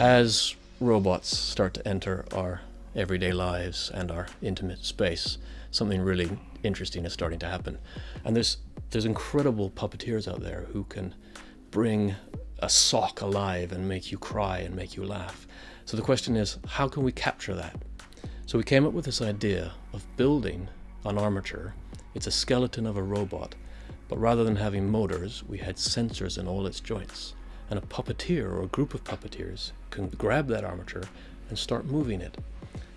As robots start to enter our everyday lives and our intimate space, something really interesting is starting to happen. And there's there's incredible puppeteers out there who can bring a sock alive and make you cry and make you laugh. So the question is, how can we capture that? So we came up with this idea of building an armature. It's a skeleton of a robot, but rather than having motors, we had sensors in all its joints. And a puppeteer or a group of puppeteers can grab that armature and start moving it.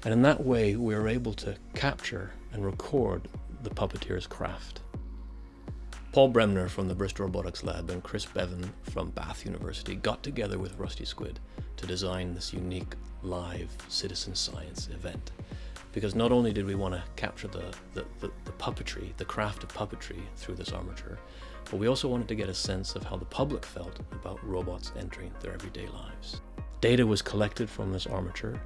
And in that way, we are able to capture and record the puppeteer's craft. Paul Bremner from the Bristol Robotics Lab and Chris Bevan from Bath University got together with Rusty Squid to design this unique live citizen science event. Because not only did we want to capture the, the, the, the, puppetry, the craft of puppetry through this armature, but we also wanted to get a sense of how the public felt about robots entering their everyday lives. Data was collected from this armature,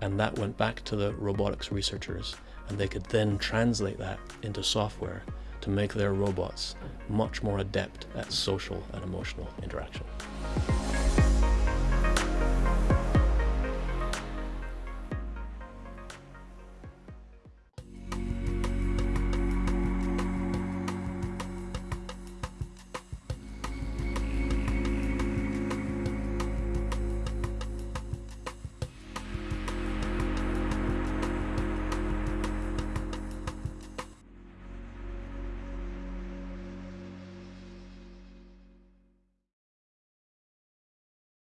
and that went back to the robotics researchers, and they could then translate that into software to make their robots much more adept at social and emotional interaction.